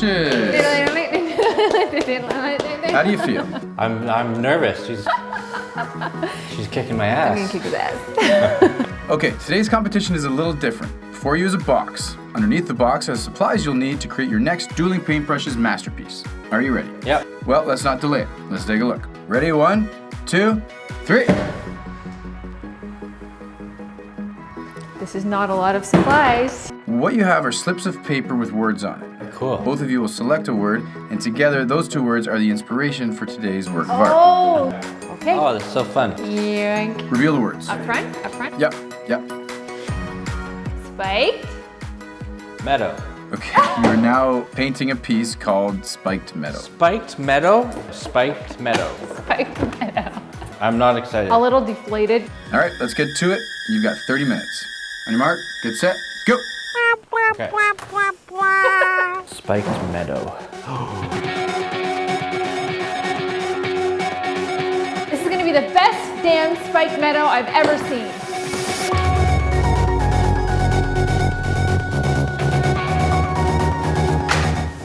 brushes. How do you feel? I'm, I'm nervous. She's, she's kicking my I'm gonna ass. kick his ass. Okay, today's competition is a little different. Before you is a box. Underneath the box are supplies you'll need to create your next Dueling Paintbrushes masterpiece. Are you ready? Yep. Well, let's not delay it. Let's take a look. Ready? One, two, three. This is not a lot of supplies. What you have are slips of paper with words on it. Cool. Both of you will select a word, and together those two words are the inspiration for today's work of art. Oh, okay. Oh, that's so fun. Yank. Reveal the words. Up front, up front. Yep, yep. Spike. Meadow. Okay, you are now painting a piece called Spiked Meadow. Spiked meadow? Spiked meadow. Spike meadow. I'm not excited. A little deflated. All right, let's get to it. You've got 30 minutes. On your mark, get set, go. Okay. Spiked meadow. This is gonna be the best damn spiked meadow I've ever seen.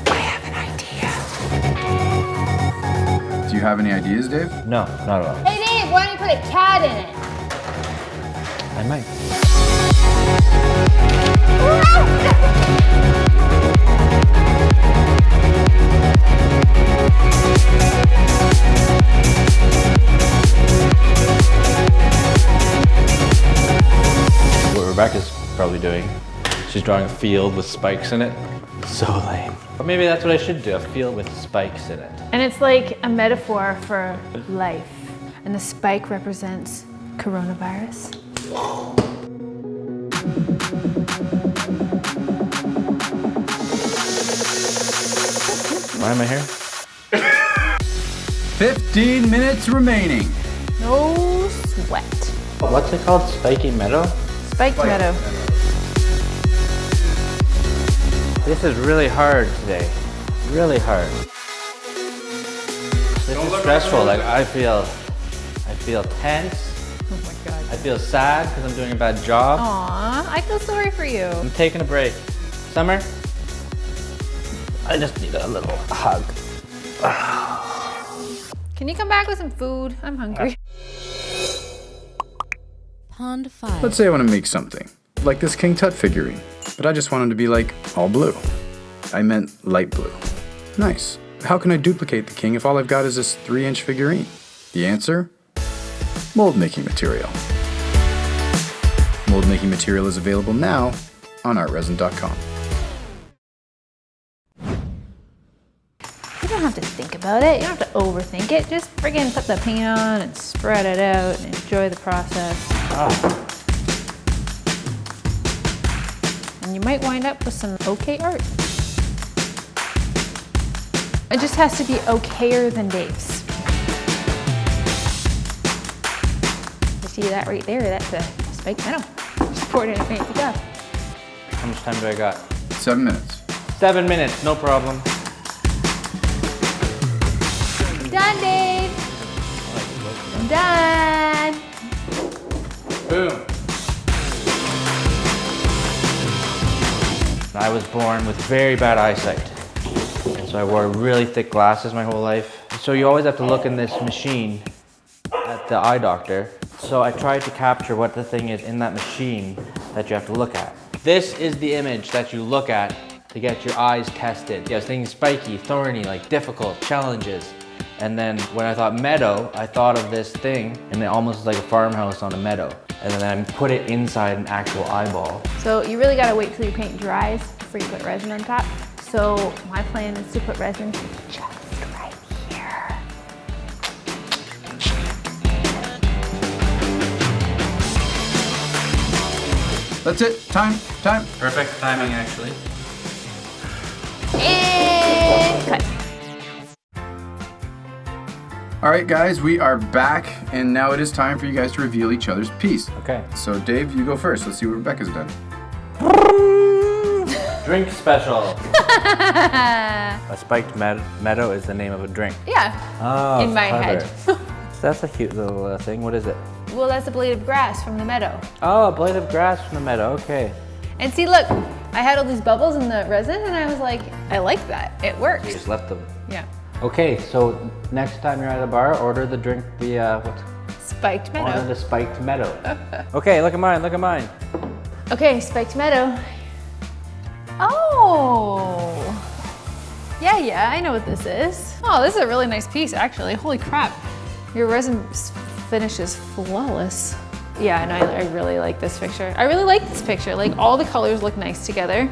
I have an idea. Do you have any ideas, Dave? No, not at all. Hey Dave, why don't you put a cat in it? I might. What Rebecca's probably doing. She's drawing a field with spikes in it. So lame. Or maybe that's what I should do, a field with spikes in it. And it's like a metaphor for life. And the spike represents coronavirus. Why am I here? 15 minutes remaining. No sweat. What's it called? Spiky meadow? Spiked meadow. This is really hard today. Really hard. This is stressful. Like I feel, I feel tense. Oh my god. I feel sad because I'm doing a bad job. Aw, I feel sorry for you. I'm taking a break. Summer, I just need a little hug. Can you come back with some food? I'm hungry. Pond 5. Let's say I want to make something, like this King Tut figurine, but I just want him to be like all blue. I meant light blue. Nice. How can I duplicate the king if all I've got is this 3 inch figurine? The answer? Mold making material. Mold making material is available now on artresin.com. don't have to think about it. You don't have to overthink it. Just friggin' put the paint on and spread it out and enjoy the process. And you might wind up with some okay art. It just has to be okayer than Dave's. You see that right there? That's a spiked metal. Just poured in a fancy cup. How much time do I got? 7 minutes. Seven minutes, no problem. Done, Dave. Done. Boom. I was born with very bad eyesight. So I wore really thick glasses my whole life. So you always have to look in this machine at the eye doctor. So I tried to capture what the thing is in that machine that you have to look at. This is the image that you look at to get your eyes tested. Yes, things spiky, thorny, like difficult, challenges. And then when I thought meadow, I thought of this thing and it almost is like a farmhouse on a meadow. And then I put it inside an actual eyeball. So you really gotta wait till your paint dries before you put resin on top. So my plan is to put resin just right here. That's it. Time. Time. Perfect timing actually. All right, guys, we are back, and now it is time for you guys to reveal each other's piece. Okay. So, Dave, you go first. Let's see what Rebecca's done. Drink special. a spiked med- meadow is the name of a drink. Yeah, Oh, in my clever. head. That's a cute little uh, thing. What is it? well, that's a blade of grass from the meadow. Oh, a blade of grass from the meadow. Okay. And see, look, I had all these bubbles in the resin and I was like, I like that. It You works. just left them. Yeah. Okay, so next time you're at a bar, order the drink, the, uh, what's, Spiked order meadow. the spiked meadow. okay, look at mine, look at mine. Okay, spiked meadow. Oh. Yeah, yeah, I know what this is. Oh, this is a really nice piece, actually. Holy crap. Your resin finish is flawless. Yeah, and I, I really like this picture. I really like this picture. Like, all the colors look nice together.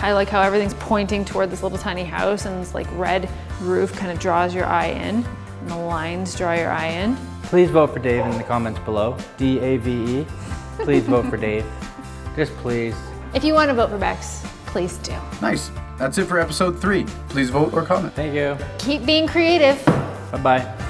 I like how everything's pointing toward this little tiny house and it's like red roof kind of draws your eye in. And the lines draw your eye in. Please vote for Dave in the comments below. D-A-V-E. Please vote for Dave. Just please. If you want to vote for Bex, please do. Nice. That's it for episode three. Please vote or comment. Thank you. Keep being creative. Bye-bye.